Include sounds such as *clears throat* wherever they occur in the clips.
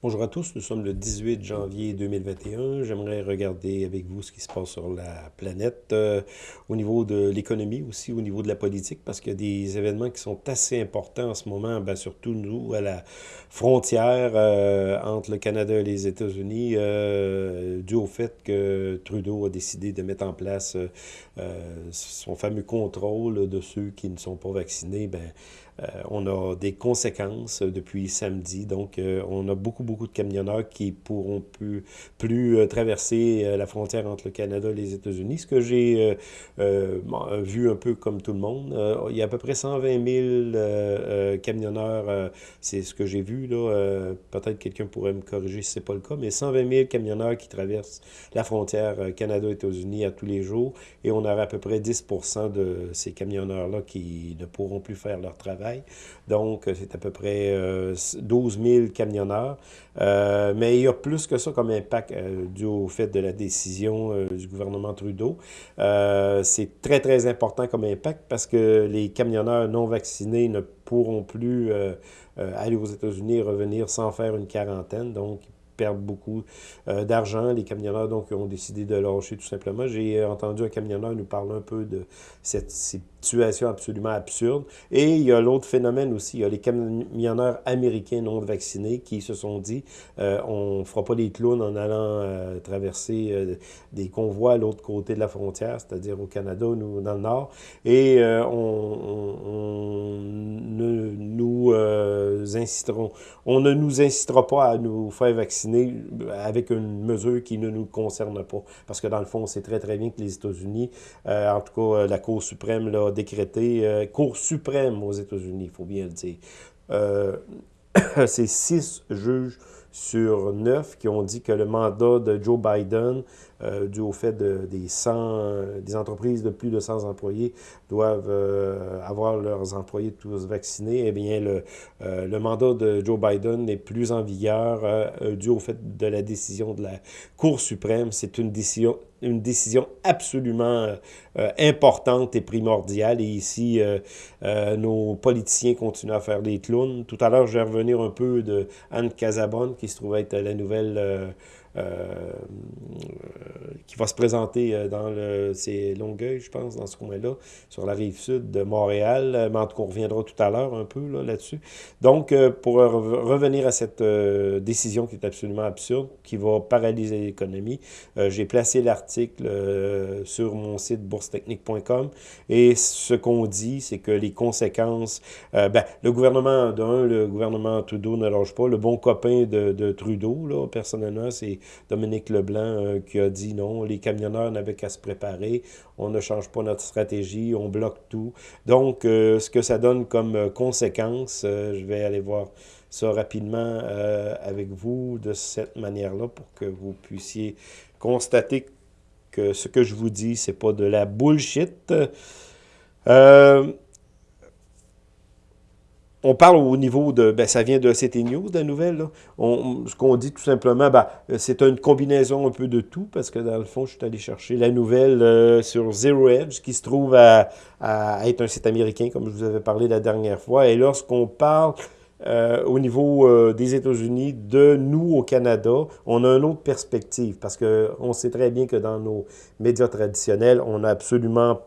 Bonjour à tous, nous sommes le 18 janvier 2021. J'aimerais regarder avec vous ce qui se passe sur la planète euh, au niveau de l'économie, aussi au niveau de la politique, parce qu'il y a des événements qui sont assez importants en ce moment, ben, surtout nous, à la frontière euh, entre le Canada et les États-Unis, euh, dû au fait que Trudeau a décidé de mettre en place son fameux contrôle de ceux qui ne sont pas vaccinés. Ben, on a des conséquences depuis samedi. Donc, euh, on a beaucoup, beaucoup de camionneurs qui pourront plus, plus euh, traverser la frontière entre le Canada et les États-Unis. Ce que j'ai vu un peu comme tout le monde, il y a à peu près 120 000 camionneurs, c'est ce que j'ai vu. là. Peut-être quelqu'un pourrait me corriger si ce n'est pas le cas, mais 120 000 camionneurs qui traversent la frontière Canada-États-Unis à tous les jours. Et on aura à peu près 10% de ces camionneurs-là qui ne pourront plus faire leur travail donc, euh, c'est à peu près 12 euh, 000 camionneurs. Euh, mais il y a plus que ça comme impact dû au fait de la décision du gouvernement Trudeau. c'est très, très important comme impact parce que les camionneurs non vaccinés ne pourront plus aller aux États-Unis et revenir sans faire une quarantaine. Donc, perdent beaucoup d'argent. Les camionneurs, donc, ont décidé de lâcher tout simplement. J'ai entendu un camionneur nous parler un peu de cette, situation absolument absurde. Et il y a l'autre phénomène aussi, il y a les camionneurs américains non vaccinés qui se sont dit euh, on ne fera pas des clowns en allant euh, traverser euh, des convois à l'autre côté de la frontière, c'est-à-dire au Canada ou dans le Nord, et on, ne nous on ne nous incitera pas à nous faire vacciner avec une mesure qui ne nous concerne pas. Parce que dans le fond, on sait très très bien que les États-Unis, en tout cas la Cour suprême, là, décrété euh, Cour suprême aux États-Unis, il faut bien le dire. Euh, *coughs* c'est six juges sur neuf qui ont dit que le mandat de Joe Biden, euh, dû au fait de, des, 100, des entreprises de plus de 100 employés, doivent avoir leurs employés tous vaccinés, eh bien, le, le mandat de Joe Biden n'est plus en vigueur dû au fait de la décision de la Cour suprême. C'est une décision une décision absolument euh, importante et primordiale. Et ici, euh, euh, nos politiciens continuent à faire des clowns. Tout à l'heure, je vais revenir un peu de Anne Casabonne, qui se trouve être la nouvelle euh, qui va se présenter euh, dans le, c'est Longueuil, je pense, dans ce coin-là, sur la rive sud de Montréal. Euh, mais en tout cas, on reviendra tout à l'heure un peu là-dessus. Donc, pour revenir à cette décision qui est absolument absurde, qui va paralyser l'économie, j'ai placé l'article sur mon site boursetechnique.com et ce qu'on dit, c'est que les conséquences, ben, le gouvernement, d'un, le gouvernement Trudeau ne lâche pas. Le bon copain de, de Trudeau, là, personnellement, c'est Dominique Leblanc euh, qui a dit non, les camionneurs n'avaient qu'à se préparer, on ne change pas notre stratégie, on bloque tout. Donc, euh, ce que ça donne comme euh, conséquence, je vais aller voir ça rapidement avec vous de cette manière-là pour que vous puissiez constater que ce que je vous dis, c'est pas de la bullshit. Euh, on parle au niveau de, ben, ça vient de CT News, la nouvelle, ce qu'on dit tout simplement, ben, c'est une combinaison un peu de tout, parce que dans le fond, je suis allé chercher la nouvelle euh, sur Zero Edge, qui se trouve à, être un site américain, comme je vous avais parlé la dernière fois. Et lorsqu'on parle euh, au niveau euh, des États-Unis, de nous au Canada, on a une autre perspective, parce qu'on sait très bien que dans nos médias traditionnels, on n'a absolument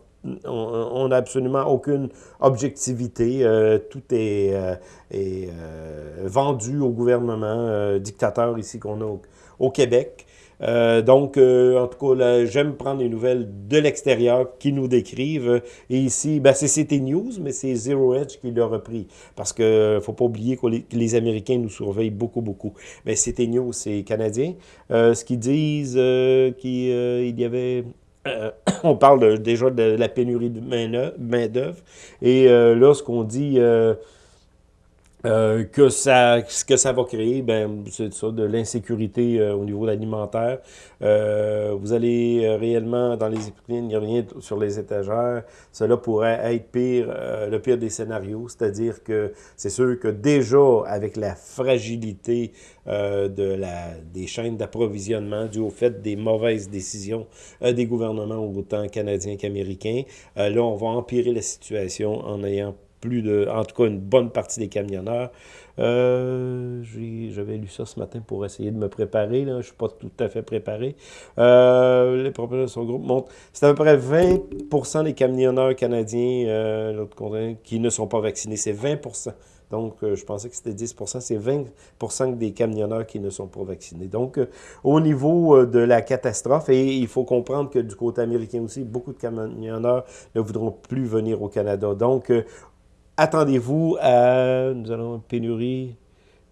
on n'a absolument aucune objectivité. Euh, tout est, euh, euh, vendu au gouvernement dictateur ici qu'on a au, Québec. donc, en tout cas, j'aime prendre les nouvelles de l'extérieur qui nous décrivent. Et ici, ben, c'est CT News, mais c'est Zero Edge qui l'a repris. Parce qu'il ne faut pas oublier que les, Américains nous surveillent beaucoup, beaucoup. Mais CT News, c'est canadien. ce qu'ils disent qu'il y avait euh, *clears throat* on parle déjà de la pénurie de main-d'œuvre. Et euh, là, ce qu'on dit euh, que, ça, ce que ça va créer, ben, c'est ça, de l'insécurité au niveau alimentaire. vous allez réellement, dans les épiceries, il n'y a rien sur les étagères. Cela pourrait être pire, le pire des scénarios. C'est-à-dire que c'est sûr que déjà, avec la fragilité euh, de la, des chaînes d'approvisionnement dû au fait des mauvaises décisions euh, des gouvernements autant canadiens qu'américains. Euh, là, on va empirer la situation en ayant plus de, en tout cas une bonne partie des camionneurs. Euh, J'avais lu ça ce matin pour essayer de me préparer. Je ne suis pas tout à fait préparé. Euh, les propriétaires de son groupe montrent c'est à peu près 20% des camionneurs canadiens euh, qui ne sont pas vaccinés. C'est 20 donc, je pensais que c'était 10 c'est 20 des camionneurs qui ne sont pas vaccinés. Donc, au niveau de la catastrophe, et il faut comprendre que du côté américain aussi, beaucoup de camionneurs ne voudront plus venir au Canada. Donc, attendez-vous à... Nous allons pénurie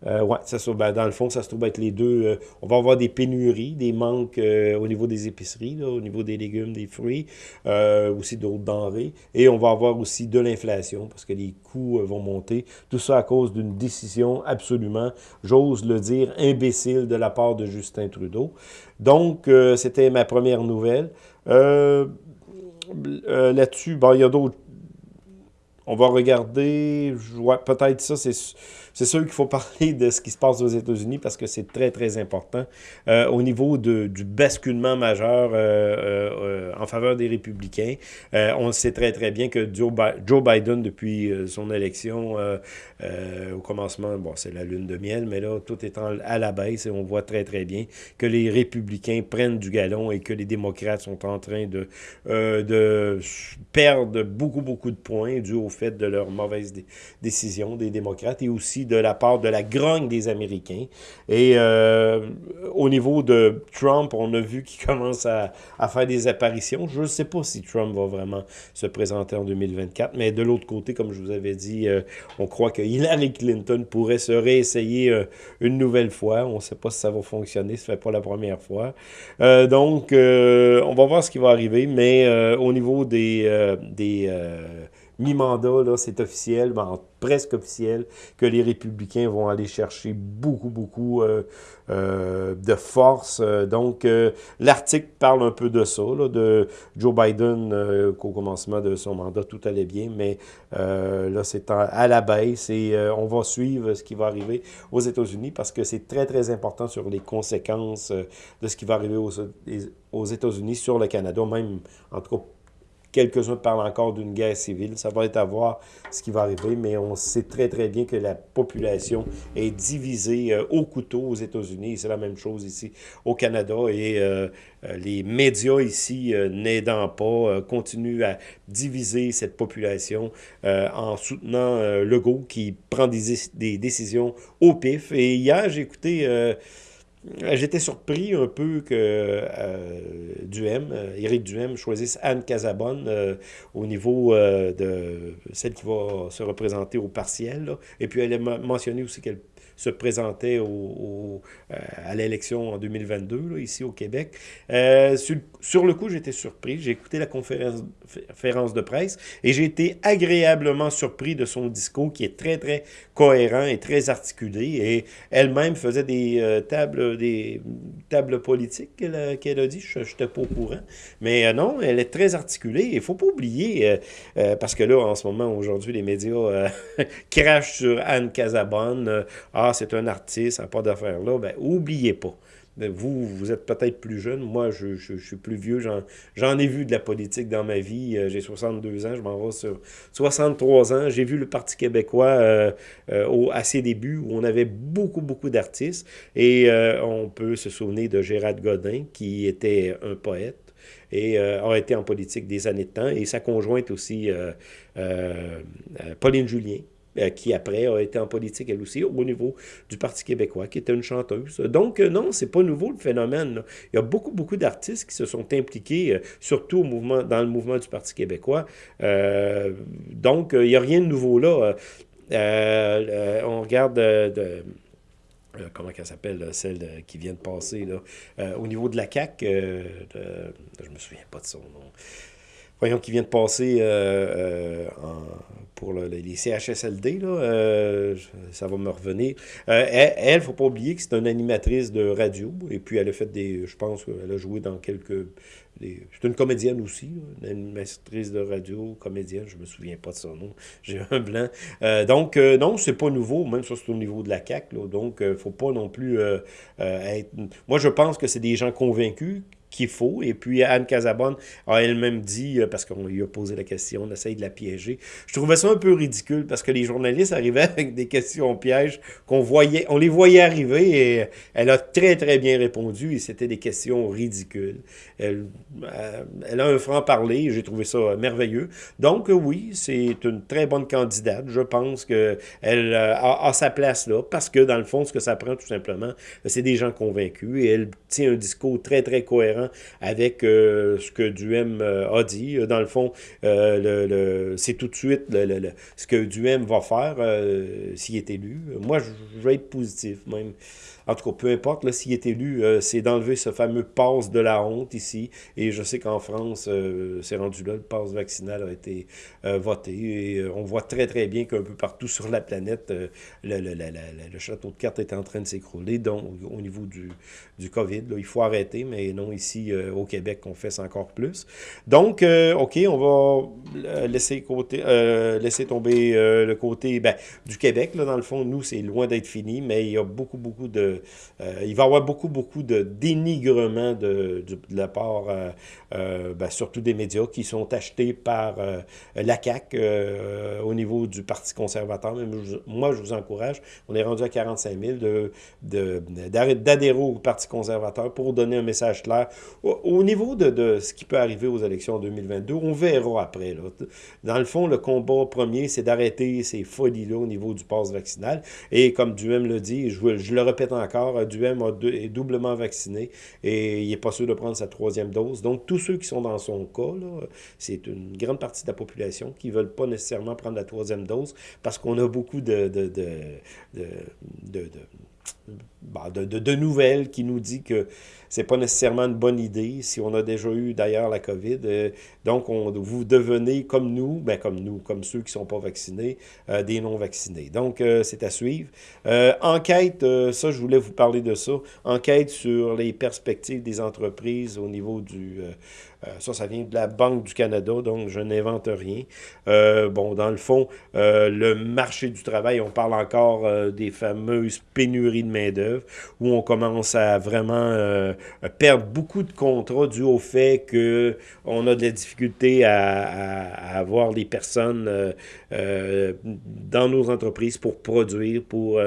euh, oui, ça, ben, dans le fond, ça se trouve être les deux. Euh, on va avoir des pénuries, des manques euh, au niveau des épiceries, au niveau des légumes, des fruits, euh, aussi d'autres denrées. Et on va avoir aussi de l'inflation parce que les coûts vont monter. Tout ça à cause d'une décision absolument, j'ose le dire, imbécile de la part de Justin Trudeau. Donc, c'était ma première nouvelle. Là-dessus, il y a d'autres on va regarder, peut-être ça, c'est c'est sûr qu'il faut *laughs* parler de ce qui se passe aux États-Unis parce que c'est très, très important. Euh, au niveau de, du basculement majeur euh, euh, en faveur des républicains, on sait très, très bien que Joe, Biden, depuis son élection au commencement, bon, c'est la lune de miel, mais là, tout est à la baisse et on voit très, très bien que les républicains prennent du galon et que les démocrates sont en train de, de perdre beaucoup, beaucoup de points dû au fait de leurs mauvaises décisions des démocrates et aussi de la part de la grogne des Américains. Et euh, au niveau de Trump, on a vu qu'il *laughs* commence à, faire des apparitions. Je ne sais pas si Trump va vraiment se présenter en 2024, mais de l'autre côté, comme je vous avais dit, euh, on croit que Hillary Clinton pourrait se réessayer euh, une nouvelle fois. On ne sait pas si ça va fonctionner, ce ne fait pas la première fois. donc, on va voir ce qui va arriver, mais au niveau des mi-mandat, c'est officiel, ben, presque officiel, que les républicains vont aller chercher beaucoup, beaucoup euh, euh, de force. Donc, euh, l'article parle un peu de ça, de Joe Biden, qu'au commencement de son mandat, tout allait bien, mais là, c'est à la baisse et on va suivre ce qui va arriver aux États-Unis parce que c'est très, très important sur les conséquences de ce qui va arriver aux, aux États-Unis sur le Canada, même, en tout cas, Quelques-uns parlent encore d'une guerre civile. Ça va être à voir ce qui va arriver, mais on sait très, très bien que la population est divisée euh, au couteau aux États-Unis. C'est la même chose ici au Canada. Et euh, euh, les médias ici, n'aidant pas, continuent à diviser cette population en soutenant Legault qui prend des, des, décisions au pif. Et hier, j'ai écouté j'étais surpris un peu que euh, Duhem, euh, Éric Duhem, choisisse Anne Casabonne au niveau de celle qui va se représenter au partiel. Et puis elle a mentionné aussi qu'elle se présentait au, euh, à l'élection en 2022, ici au Québec. Euh, sur, le coup, j'étais surpris. J'ai écouté la conférence, de presse et j'ai été agréablement surpris de son discours qui est très, très cohérent et très articulé. Et elle-même faisait des, euh, tables, des tables politiques qu'elle a, dit. Je n'étais pas au courant. Mais non, elle est très articulée. Il ne faut pas oublier, parce que là, en ce moment, aujourd'hui, les médias *laughs* crachent sur Anne Casabonne. Ah, c'est un artiste, ça n'a pas d'affaires là, ben, oubliez pas. Ben, vous, vous êtes peut-être plus jeune. Moi, je, suis plus vieux. J'en ai vu de la politique dans ma vie. Euh, j'ai 62 ans. Je m'en vais sur 63 ans. J'ai vu le Parti québécois euh, euh, au, à ses débuts où on avait beaucoup, beaucoup d'artistes. Et on peut se souvenir de Gérard Godin, qui était un poète et a été en politique des années de temps. Et sa conjointe aussi, Pauline Julien, euh, qui après a été en politique elle aussi au niveau du Parti québécois, qui était une chanteuse. Donc euh, non, c'est pas nouveau le phénomène. Il y a beaucoup, beaucoup d'artistes qui se sont impliqués, euh, surtout au mouvement, dans le mouvement du Parti québécois. donc il n'y a rien de nouveau là. on regarde de, comment elle s'appelle, celle qui vient de passer, au niveau de la CAQ, je me souviens pas de son nom, voyons, qui vient de passer en pour les CHSLD, là, euh, ça va me revenir. Euh, elle, ne faut pas oublier que c'est une animatrice de radio, et puis elle a fait des, je pense qu'elle a joué dans quelques... C'est une comédienne aussi, une animatrice de radio, comédienne, je me souviens pas de son nom, *laughs* j'ai un blanc. Euh, donc, non, c'est pas nouveau, même ça c'est au niveau de la CAQ, donc il ne faut pas non plus être... Moi, je pense que c'est des gens convaincus qu'il faut. Et puis Anne Casabonne a elle-même dit, euh, parce qu'on lui a posé la question, on essaye de la piéger. Je trouvais ça un peu ridicule parce que les journalistes arrivaient *laughs* avec des questions pièges qu'on voyait, on les voyait arriver et elle a très très bien répondu et c'était des questions ridicules. Elle, euh, elle a un franc-parler, j'ai trouvé ça merveilleux. Donc oui, c'est une très bonne candidate. Je pense qu'elle euh, a, a sa place là parce que dans le fond, ce que ça prend tout simplement, c'est des gens convaincus et elle tient un discours très très cohérent avec euh, ce que Duhem euh, a dit. Dans le fond, euh, c'est tout de suite ce que Duhem va faire s'il est élu. Moi, je vais être positif même. En tout cas, peu importe, s'il est élu, c'est d'enlever ce fameux passe de la honte ici. Et je sais qu'en France, c'est rendu là, le passe vaccinal a été voté. Et on voit très, très bien qu'un peu partout sur la planète, le, château de cartes est en train de s'écrouler. Donc, au niveau du, COVID, il faut arrêter, mais non ici euh, au Québec qu'on fait encore plus. Donc, euh, OK, on va euh, laisser, côté, laisser tomber le côté ben, du Québec. Là, dans le fond, nous, c'est loin d'être fini, mais il y a beaucoup, beaucoup de... il va y avoir beaucoup, beaucoup de dénigrement de, de, la part, ben, surtout des médias qui sont achetés par la CAQ au niveau du Parti conservateur. moi, je vous encourage, on est rendu à 45 000 d'adhérer de, au Parti conservateur pour donner un message clair au, niveau de, ce qui peut arriver aux élections 2022, on verra après. Dans le fond, le combat premier, c'est d'arrêter ces folies-là au niveau du passe vaccinal. Et comme Duhem le dit, je, le répète encore, Duhem est doublement vacciné et il n'est pas sûr de prendre sa troisième dose. Donc, tous ceux qui sont dans son cas, c'est une grande partie de la population qui ne veulent pas nécessairement prendre la troisième dose parce qu'on a beaucoup de, de, de, nouvelles qui nous dit que c'est pas nécessairement une bonne idée si on a déjà eu d'ailleurs la COVID. Euh, donc, on, vous devenez comme nous, ben comme nous, comme ceux qui sont pas vaccinés, euh, des non-vaccinés. Donc, euh, c'est à suivre. enquête, ça, je voulais vous parler de ça. Enquête sur les perspectives des entreprises au niveau du... ça, ça vient de la Banque du Canada, donc je n'invente rien. bon, dans le fond, le marché du travail, on parle encore des fameuses pénuries de main-d'œuvre où on commence à vraiment euh, perdre beaucoup de contrats dû au fait qu'on a de la difficulté à, avoir des personnes euh, euh, dans nos entreprises pour produire, pour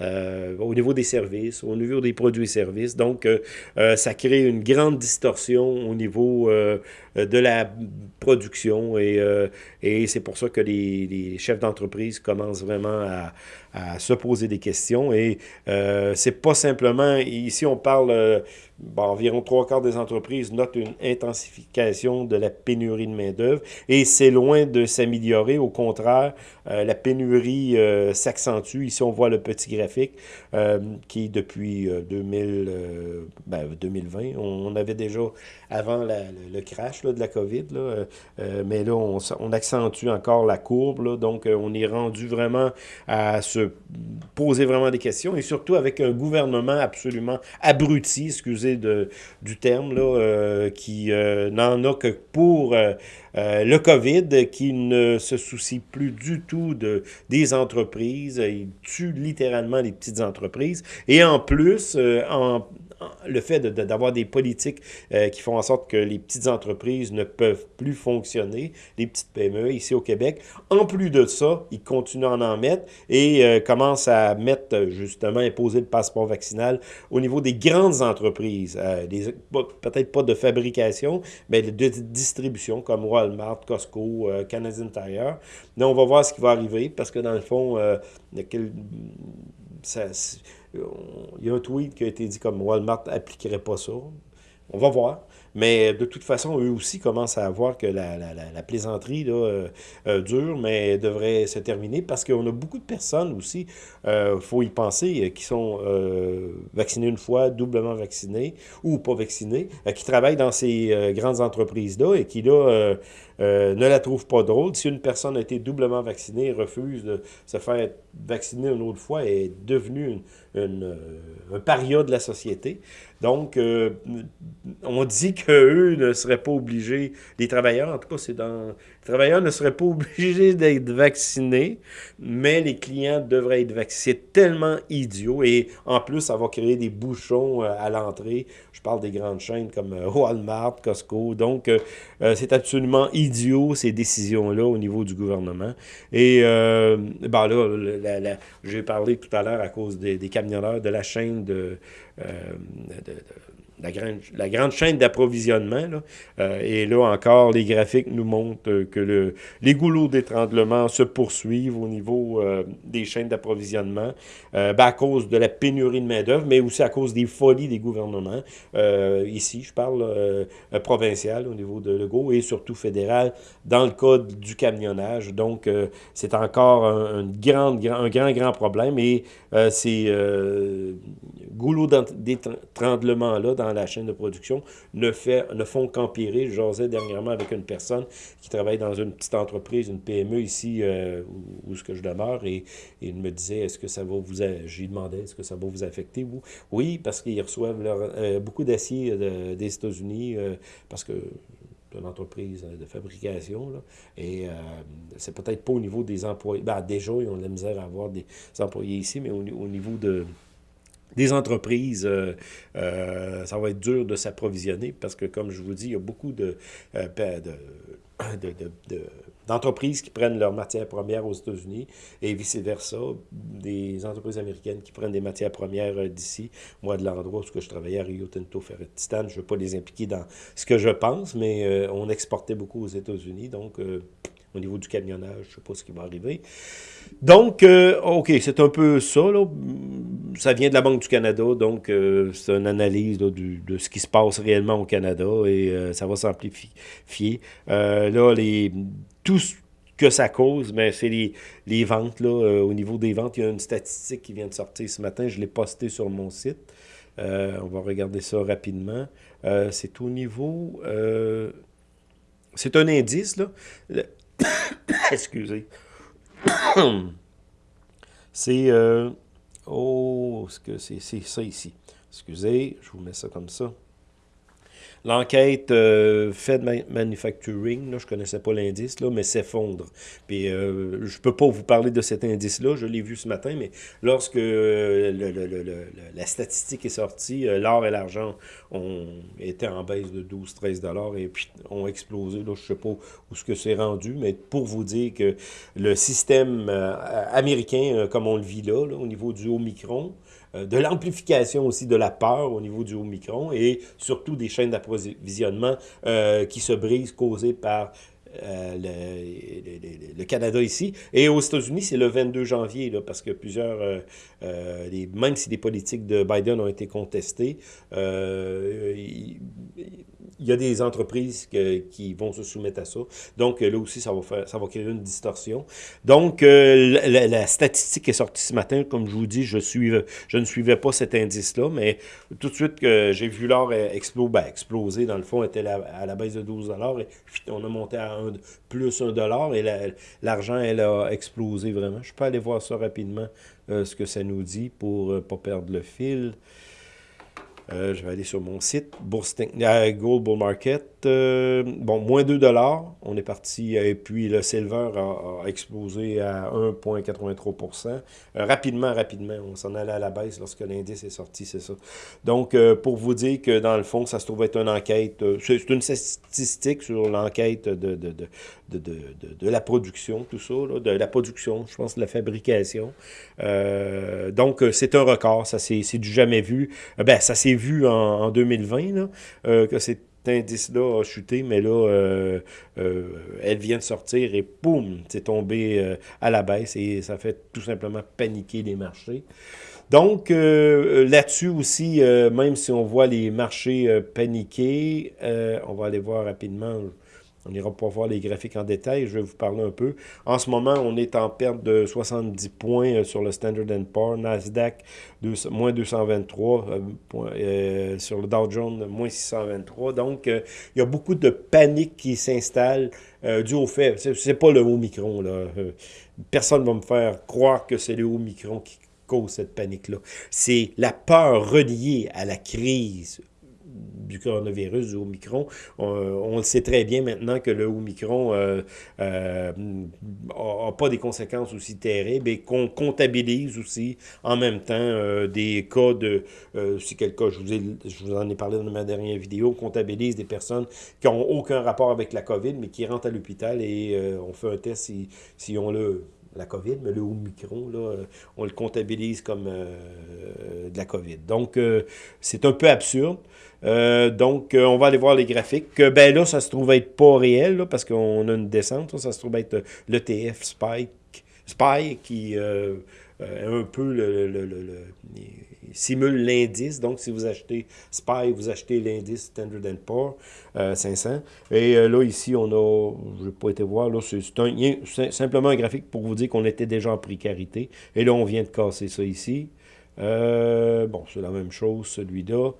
au niveau des services, au niveau des produits et services. Donc, ça crée une grande distorsion au niveau de la production et, et c'est pour ça que les, chefs d'entreprise commencent vraiment à, se poser des questions et c'est pas simplement, ici on parle, euh, environ trois quarts des entreprises notent une intensification de la pénurie de main-d'œuvre et c'est loin de s'améliorer. Au contraire, euh, la pénurie euh, s'accentue. Ici, on voit le petit graphique qui, depuis 2000, ben, 2020, on, avait déjà avant le, crash de la COVID, mais là, on, accentue encore la courbe. donc, on est rendu vraiment à se poser vraiment des questions et surtout avec un gouvernement absolument abruti, excusez de, du terme, euh, qui euh, n'en a que pour euh, le COVID, qui ne se soucie plus du tout de, des entreprises. Il tue littéralement les petites entreprises. Et en plus, en, le fait d'avoir des politiques euh, qui font en sorte que les petites entreprises ne peuvent plus fonctionner, les petites PME ici au Québec. En plus de ça, ils continuent à en mettre et euh, commencent à mettre, justement, imposer le passeport vaccinal au niveau des grandes entreprises, euh, peut-être pas de fabrication, mais de distribution comme Walmart, Costco, Canadian Tire. Mais on va voir ce qui va arriver parce que dans le fond, il y a un tweet qui a été dit comme Walmart n'appliquerait pas ça. On va voir. Mais de toute façon, eux aussi commencent à voir que la, la, la, plaisanterie là, euh, euh, dure, mais devrait se terminer parce qu'on a beaucoup de personnes aussi, il euh, faut y penser, qui sont vaccinées une fois, doublement vaccinées ou pas vaccinées, qui travaillent dans ces grandes entreprises-là et qui, là, ne la trouvent pas drôle. Si une personne a été doublement vaccinée et refuse de se faire vacciner une autre fois, elle est devenue une, une, un paria de la société. Donc, on dit *laughs* qu'eux ne seraient pas obligés, les travailleurs, en tout cas, c'est dans... Les travailleurs ne seraient pas *laughs* obligés d'être vaccinés, mais les clients devraient être vaccinés. C'est tellement idiot, et en plus, ça va créer des bouchons euh, à l'entrée. Je parle des grandes chaînes comme euh, Walmart, Costco, donc euh, c'est absolument idiot, ces décisions-là, au niveau du gouvernement. Et, ben là, j'ai parlé tout à l'heure à cause des, camionneurs de la chaîne de, de la grande, la grande chaîne d'approvisionnement. Euh, et là encore, les graphiques nous montrent que le, les goulots d'étranglement se poursuivent au niveau euh, des chaînes d'approvisionnement euh, ben, à cause de la pénurie de main-d'œuvre, mais aussi à cause des folies des gouvernements. ici, je parle provincial au niveau de Legault et surtout fédéral dans le cas du camionnage. Donc, c'est encore un, un, grand, un grand, grand problème et ces goulots d'étranglement-là dans la chaîne de production ne, fait, ne font qu'empirer. Je dernièrement avec une personne qui travaille dans une petite entreprise, une PME ici euh, où, je demeure, et, il me disait, est-ce que ça va vous... J'ai demandé, est-ce que ça va vous affecter, vous? Oui, parce qu'ils reçoivent euh, beaucoup d'acier euh, des États-Unis, parce que une entreprise de fabrication. Là, et c'est peut-être pas au niveau des employés. Ben, déjà, ils ont de la misère à avoir des employés ici, mais au niveau de, des entreprises, euh, euh, ça va être dur de s'approvisionner parce que, comme je vous dis, il y a beaucoup de, euh, *coughs* d'entreprises qui prennent leurs matières premières aux États-Unis et vice-versa, des entreprises américaines qui prennent des matières premières d'ici. Moi, de l'endroit où je travaillais à Rio Tinto Ferret Titan, je ne veux pas les impliquer dans ce que je pense, mais on exportait beaucoup aux États-Unis, donc au niveau du camionnage, je ne sais pas ce qui va arriver. Donc, euh, OK, c'est un peu ça. Là. Ça vient de la Banque du Canada, donc euh, c'est une analyse de ce qui se passe réellement au Canada et euh, ça va s'amplifier. là, les, tout ce que ça cause, mais c'est les, les, ventes. Là, au niveau des ventes, il y a une statistique qui vient de sortir ce matin. Je l'ai postée sur mon site. on va regarder ça rapidement. c'est au niveau... c'est un indice, là. *coughs* Excusez. *coughs* c'est... Euh, oh, c'est ça ici? Excusez, je vous mets ça comme ça. L'enquête euh, Fed Manufacturing, là, je ne connaissais pas l'indice, mais s'effondre. Puis euh, je ne peux pas vous parler de cet indice-là, je l'ai vu ce matin, mais lorsque euh, la statistique est sortie, l'or et l'argent ont été en baisse de 12-13 dollars et puis ont explosé. Là, je ne sais pas où ce que c'est rendu, mais pour vous dire que le système américain, comme on le vit là, au niveau du Omicron, de l'amplification aussi de la peur au niveau du Omicron et surtout des chaînes d'approvisionnement euh, qui se brisent causées par euh, le, Canada ici. Et aux États-Unis, c'est le 22 janvier, là, parce que plusieurs, les, même si les politiques de Biden ont été contestées, il y a des entreprises qui vont se soumettre à ça. Donc, là aussi, ça va, créer une distorsion. Donc, euh, la, statistique est sortie ce matin. Comme je vous dis, je, ne suivais pas cet indice-là, mais tout de suite que j'ai vu l'or exploser, ben, exploser, dans le fond, était à la baisse de 12 et on a monté à plus 1 dollar et l'argent, elle a explosé vraiment. Je peux aller voir ça rapidement, euh, ce que ça nous dit pour ne euh, pas perdre le fil. Euh, je vais aller sur mon site, Bourse euh, Gold Bull Market. Euh, bon, moins 2 On est parti, et puis le silver a, explosé à 1,83% Rapidement, rapidement, on s'en allait à la baisse lorsque l'indice est sorti, c'est ça. Donc, pour vous dire que dans le fond, ça se trouve être une enquête, c'est une statistique sur l'enquête de de, de, de, de, la production, tout ça, de la production, je pense, de la fabrication. donc, c'est un record, ça c'est du jamais vu. ben, ça s'est vu en, 2020, là, euh, que cet indice-là a chuté, mais là, euh, euh, elle vient de sortir et boum, c'est tombé à la baisse et ça fait tout simplement paniquer les marchés. Donc, là-dessus aussi, même si on voit les marchés paniquer, on va aller voir rapidement, on ira pas voir les graphiques en détail, je vais vous parler un peu. En ce moment, on est en perte de 70 points euh, sur le Standard Poor's, Nasdaq, moins 223, euh, euh, sur le Dow Jones, moins 623. Donc, il y a beaucoup de panique qui s'installe dû au fait, c'est pas le Omicron, là. personne ne va me faire croire que c'est le Omicron qui cause cette panique-là. C'est la peur reliée à la crise du coronavirus, du Omicron. On, le sait très bien maintenant que le Omicron n'a pas des conséquences aussi terribles et qu'on comptabilise aussi en même temps des cas de, si quel cas, je vous, je vous en ai parlé dans ma dernière vidéo, comptabilise des personnes qui n'ont aucun rapport avec la COVID, mais qui rentrent à l'hôpital et on fait un test si on le la COVID, mais le Omicron, là, euh, on le comptabilise comme euh, de la COVID. Donc, euh, c'est un peu absurde. donc, on va aller voir les graphiques. ben là, ça se trouve être pas réel, parce qu'on a une descente. Ça, se trouve être l'ETF Spike, Spike qui un peu le, simule l'indice. Donc, si vous achetez SPY, vous achetez l'indice Standard Poor's 500. Euh, Et euh, là, ici, on a, je n'ai pas été voir, là, c'est simplement un graphique pour vous dire qu'on était déjà en précarité. Et là, on vient de casser ça ici. Euh, bon, c'est la même chose, celui-là.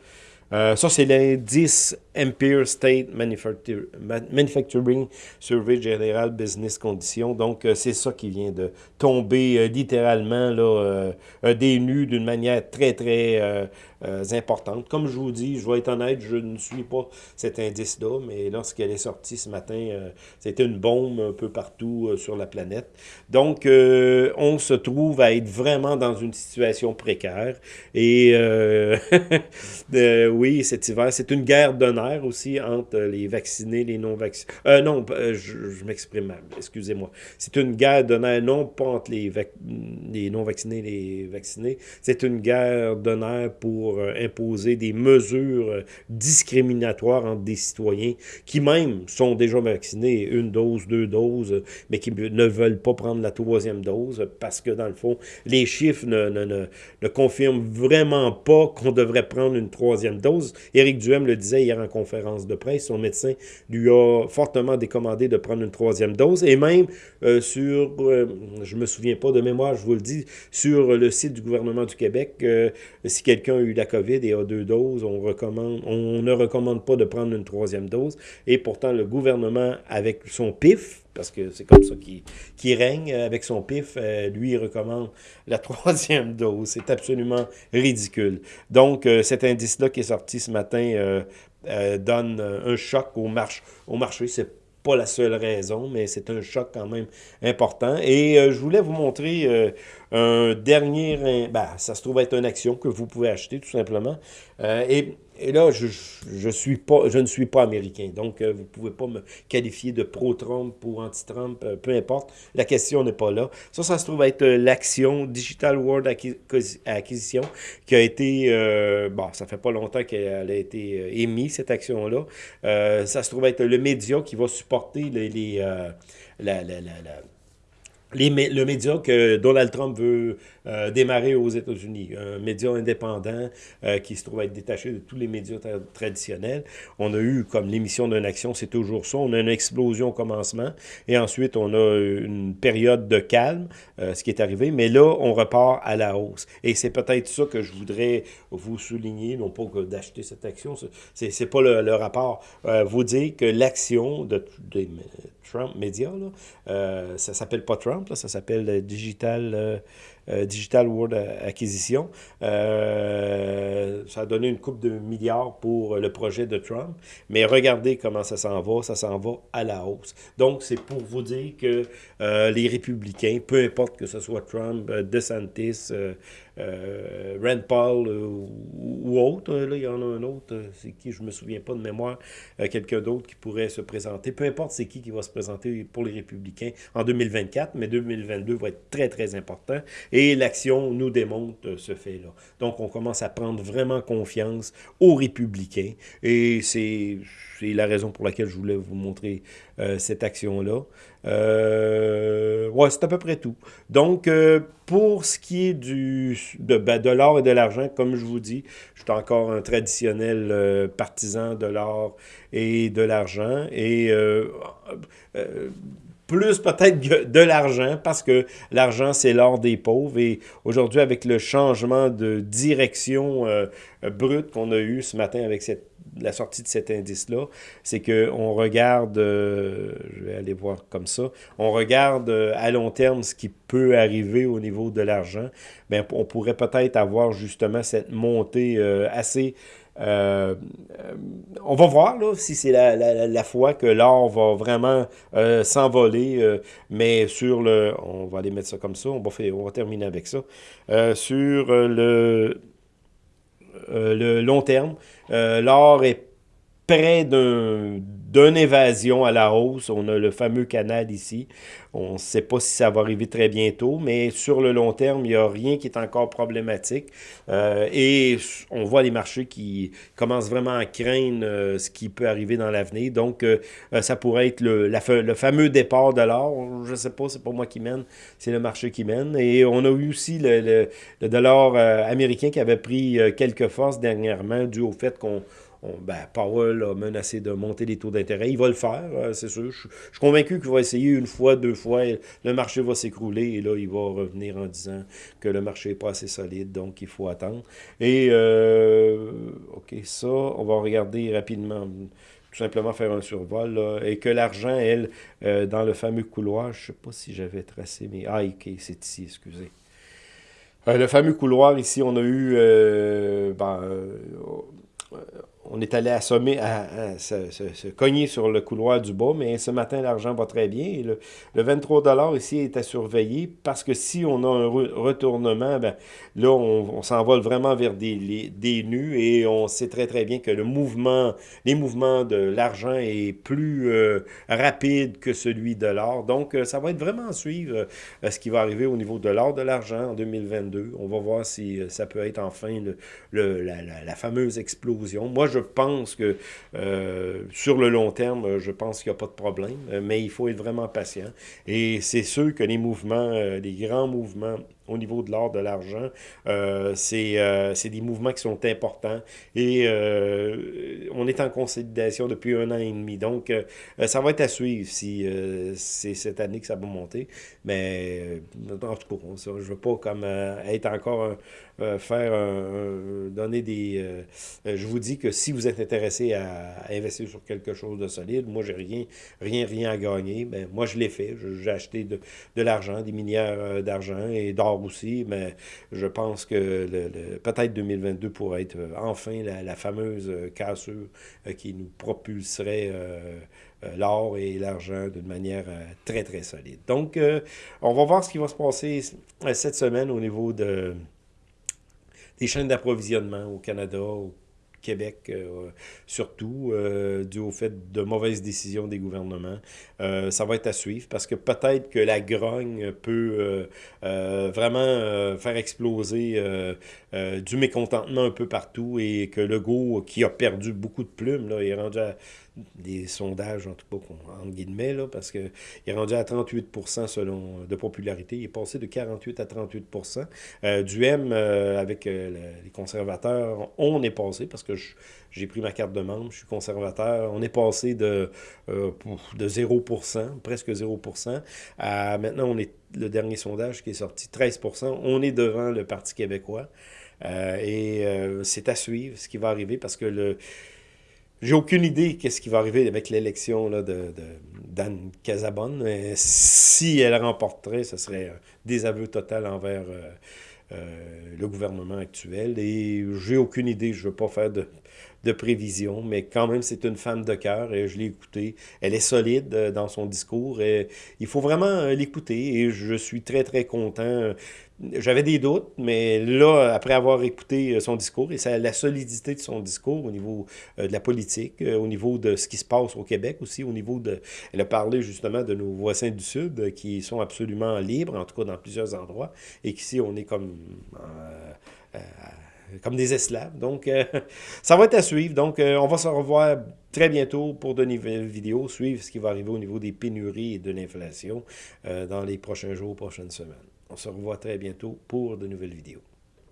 Euh, ça, c'est l'indice Empire State Manufacturing Survey General Business Conditions. Donc, euh, c'est ça qui vient de tomber euh, littéralement là, des nues d'une manière très, très importante. Comme je vous dis, je vais être honnête, je ne suis pas cet indice-là, mais lorsqu'elle est sortie ce matin, c'était une bombe un peu partout sur la planète. Donc, on se trouve à être vraiment dans une situation précaire. Et *laughs* oui, cet hiver. C'est une guerre d'honneur aussi entre les vaccinés les non-vaccinés. Euh, non, euh, je, m'exprime mal, excusez-moi. C'est une guerre d'honneur, non pas entre les, les non-vaccinés et les vaccinés. C'est une guerre d'honneur pour euh, imposer des mesures euh, discriminatoires entre des citoyens qui même sont déjà vaccinés, une dose, deux doses, mais qui ne veulent pas prendre la troisième dose parce que, dans le fond, les chiffres ne, confirment vraiment pas qu'on devrait prendre une troisième dose Éric Duhem le disait hier en conférence de presse, son médecin lui a fortement décommandé de prendre une troisième dose. Et même euh, sur, euh, je me souviens pas de mémoire, je vous le dis, sur le site du gouvernement du Québec, si quelqu'un a eu la COVID et a deux doses, on, recommande, on ne recommande pas de prendre une troisième dose. Et pourtant, le gouvernement, avec son PIF, parce que c'est comme ça qu'il règne avec son pif. Euh, lui, il recommande la *laughs* troisième dose. C'est absolument ridicule. Donc, euh, cet indice-là qui est sorti ce matin euh, donne un choc au, marché. au marché. C'est pas la seule raison, mais c'est un choc quand même important. Et je voulais vous montrer un dernier... Ben, ça se trouve être une action que vous pouvez acheter, tout simplement. et et là, je, je, suis pas, je ne suis pas américain, donc euh, vous ne pouvez pas me qualifier de pro-Trump ou anti-Trump, euh, peu importe. La question n'est pas là. Ça, ça se trouve être euh, l'action Digital World Acquisition qui a été, bon, ça fait pas longtemps qu'elle a été émise, cette action-là. ça se trouve être le média qui va supporter les, la, la, la, le média que Donald Trump veut euh, démarrer aux États-Unis. Un média indépendant euh, qui se trouve être détaché de tous les médias traditionnels. On a eu, comme l'émission d'une action, c'est toujours ça. On a une explosion au commencement et ensuite on a une période de calme, euh, ce qui est arrivé. Mais là, on repart à la hausse. Et c'est peut-être ça que je voudrais vous souligner, non pas d'acheter cette action, c'est pas le, rapport. vous dire que l'action de, de, Trump Media, là, euh, ça s'appelle pas Trump, ça s'appelle Digital... Euh, Digital World Acquisition. Euh, ça a donné une coupe de milliards pour le projet de Trump. Mais regardez comment ça s'en va. Ça s'en va à la hausse. Donc, c'est pour vous dire que euh, les républicains, peu importe que ce soit Trump, DeSantis, Rand Paul ou, autre, là, il y en a un autre, c'est qui, je me souviens pas de mémoire, quelqu'un d'autre qui pourrait se présenter. Peu importe c'est qui qui va se présenter pour les républicains en 2024, mais 2022 va être très, très important. Et l'action nous démontre ce fait-là. Donc, on commence à prendre vraiment confiance aux républicains. Et c'est la raison pour laquelle je voulais vous montrer euh, cette action-là. Euh, ouais, c'est à peu près tout. Donc, euh, pour ce qui est du, de, ben, de l'or et de l'argent, comme je vous dis, je suis encore un traditionnel partisan de l'or et de l'argent. Et plus peut-être de l'argent, parce que l'argent, c'est l'or des pauvres. Et aujourd'hui, avec le changement de direction euh, brute qu'on a eu ce matin avec cette la sortie de cet indice-là, c'est qu'on regarde, je vais aller voir comme ça, on regarde à long terme ce qui peut arriver au niveau de l'argent. Bien, on pourrait peut-être avoir justement cette montée assez euh, euh, on va voir là, si c'est la, la, fois que l'or va vraiment euh, s'envoler, mais sur le... On va aller mettre ça comme ça, on va, on va terminer avec ça. sur le, le long terme, l'or est près d'une évasion à la hausse. On a le fameux canal ici. On ne sait pas si ça va arriver très bientôt, mais sur le long terme, il n'y a rien qui est encore problématique. Euh, et on voit les marchés qui commencent vraiment à craindre euh, ce qui peut arriver dans l'avenir. Donc, euh, ça pourrait être le, le fameux départ de l'or. Je ne sais pas, c'est pas moi qui mène, c'est le marché qui mène. Et on a eu aussi le, le dollar américain qui avait pris quelques forces dernièrement dû au fait qu'on ben, Powell a menacé de monter les taux d'intérêt. Il va le faire, euh, c'est sûr. Je, suis convaincu qu'il va essayer une fois, deux fois. Le marché va s'écrouler et là, il va revenir en disant que le marché n'est pas assez solide, donc il faut attendre. Et, euh, OK, ça, on va regarder rapidement tout simplement faire un survol, et que l'argent, elle, euh, dans le fameux couloir, je ne sais pas si j'avais tracé, mais... Ah, OK, c'est ici, excusez. le fameux couloir, ici, on a eu... ben, on est allé assommer, à, se, cogner sur le couloir du bas, mais ce matin, l'argent va très bien. le, 23 ici est à surveiller parce que si on a un retournement, ben, là, on, s'envole vraiment vers des, des nus et on sait très, très bien que le mouvement, les mouvements de l'argent est plus euh, rapide que celui de l'or. Donc, euh, ça va être vraiment à suivre euh, ce qui va arriver au niveau de l'or, de l'argent en 2022. On va voir si ça peut être enfin le, la, la, fameuse explosion. Moi, je pense que euh, sur le long terme, je pense qu'il n'y a pas de problème, mais il faut être vraiment patient. Et c'est sûr que les mouvements, euh, les grands mouvements au niveau de l'or, de l'argent, euh, c'est des mouvements qui sont importants et on est en consolidation depuis un an et demi. Donc, ça va être à suivre si c'est cette année que ça va monter. Mais en tout cas, je ne veux pas comme être encore euh, faire donner des... Euh, euh, je vous dis que si vous êtes intéressé à, investir sur quelque chose de solide, moi, j'ai rien, rien, rien à gagner. Ben, moi, je l'ai fait. J'ai acheté de, de l'argent, des minières d'argent et d'or aussi, mais je pense que peut-être 2022 pourrait être enfin la, fameuse cassure qui nous propulserait l'or et l'argent d'une manière très, très solide. Donc, on va voir ce qui va se passer cette semaine au niveau de, des chaînes d'approvisionnement au Canada, au Québec euh, surtout, euh, dû au fait de mauvaises décisions des gouvernements. Euh, ça va être à suivre parce que peut-être que la grogne peut vraiment faire exploser du mécontentement un peu partout et que Legault, qui a perdu beaucoup de plumes, là, est rendu à des sondages, en tout cas, en guillemets, là, parce qu'il est rendu à 38% selon, de popularité. Il est passé de 48 à 38% euh, Du M, euh, avec euh, les conservateurs, on est passé, parce que j'ai pris ma carte de membre, je suis conservateur, on est passé de, de 0% presque 0% à maintenant, on est le dernier sondage qui est sorti, 13% On est devant le Parti québécois. et c'est à suivre ce qui va arriver parce que le j'ai aucune idée qu'est-ce qui va arriver avec l'élection de, de d'Anne Casabonne. si elle remporterait, ce serait un désaveu total envers euh, euh, le gouvernement actuel. Et j'ai aucune idée, je ne veux pas faire de, de prévision, mais quand même, c'est une femme de cœur et je l'ai écoutée. Elle est solide euh, dans son discours et il faut vraiment l'écouter et je suis très, très content j'avais des doutes, mais là, après avoir écouté euh, son discours et la solidité de son discours au niveau euh, de la politique, euh, au niveau de ce qui se passe au Québec aussi, au niveau de... Elle a parlé justement de nos voisins du Sud qui sont absolument libres, en tout cas dans plusieurs endroits, et qu'ici, on est comme... comme des esclaves. Donc, *laughs* ça va être à suivre. Donc, on va se revoir très bientôt pour de nouvelles vidéos, suivre ce qui va arriver au niveau des pénuries et de l'inflation dans les prochains jours, prochaines semaines. On se revoit très bientôt pour de nouvelles vidéos.